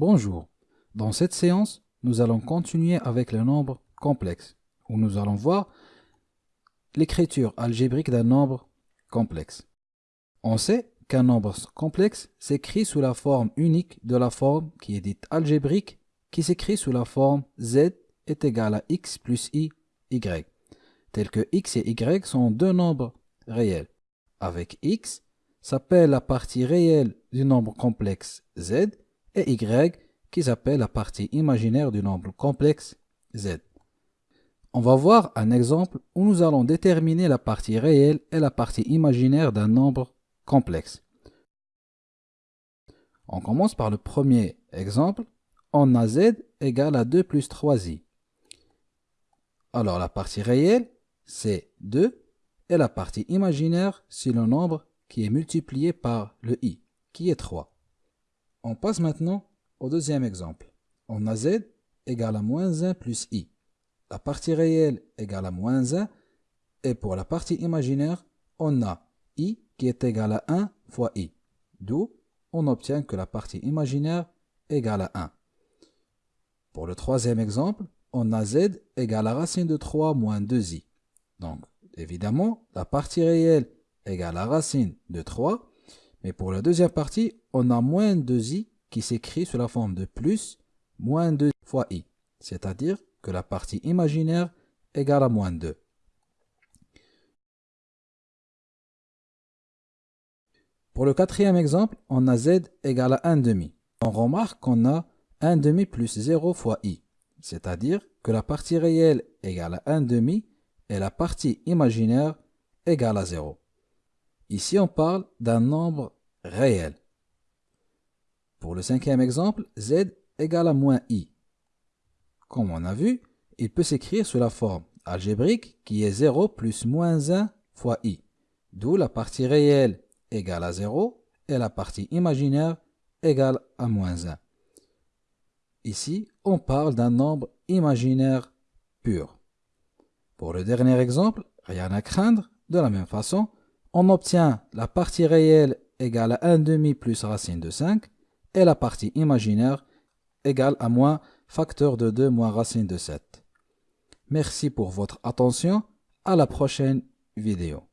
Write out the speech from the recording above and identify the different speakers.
Speaker 1: Bonjour. Dans cette séance, nous allons continuer avec les nombres complexes, où nous allons voir l'écriture algébrique d'un nombre complexe. On sait qu'un nombre complexe s'écrit sous la forme unique de la forme qui est dite algébrique, qui s'écrit sous la forme z est égal à x plus i, y, tel que x et y sont deux nombres réels. Avec x, s'appelle la partie réelle du nombre complexe z et y qui s'appelle la partie imaginaire du nombre complexe z. On va voir un exemple où nous allons déterminer la partie réelle et la partie imaginaire d'un nombre complexe. On commence par le premier exemple. On a z égale à 2 plus 3i. Alors la partie réelle, c'est 2 et la partie imaginaire, c'est le nombre qui est multiplié par le i, qui est 3. On passe maintenant au deuxième exemple. On a z égale à moins 1 plus i. La partie réelle égale à moins 1 et pour la partie imaginaire, on a i qui est égal à 1 fois i. D'où on obtient que la partie imaginaire égale à 1. Pour le troisième exemple, on a z égale à racine de 3 moins 2i. Donc, évidemment, la partie réelle égale à racine de 3. Mais pour la deuxième partie, on a moins 2i qui s'écrit sous la forme de plus moins 2 fois i. C'est-à-dire que la partie imaginaire égale à moins 2. Pour le quatrième exemple, on a z égale à 1 demi. On remarque qu'on a 1 demi plus 0 fois i. C'est-à-dire que la partie réelle égale à 1 demi et la partie imaginaire égale à 0. Ici, on parle d'un nombre réel. Pour le cinquième exemple, z égale à moins i. Comme on a vu, il peut s'écrire sous la forme algébrique qui est 0 plus moins 1 fois i, d'où la partie réelle égale à 0 et la partie imaginaire égale à moins 1. Ici, on parle d'un nombre imaginaire pur. Pour le dernier exemple, rien à craindre, de la même façon, on obtient la partie réelle égale à 1 demi plus racine de 5 et la partie imaginaire égale à moins facteur de 2 moins racine de 7. Merci pour votre attention. À la prochaine vidéo.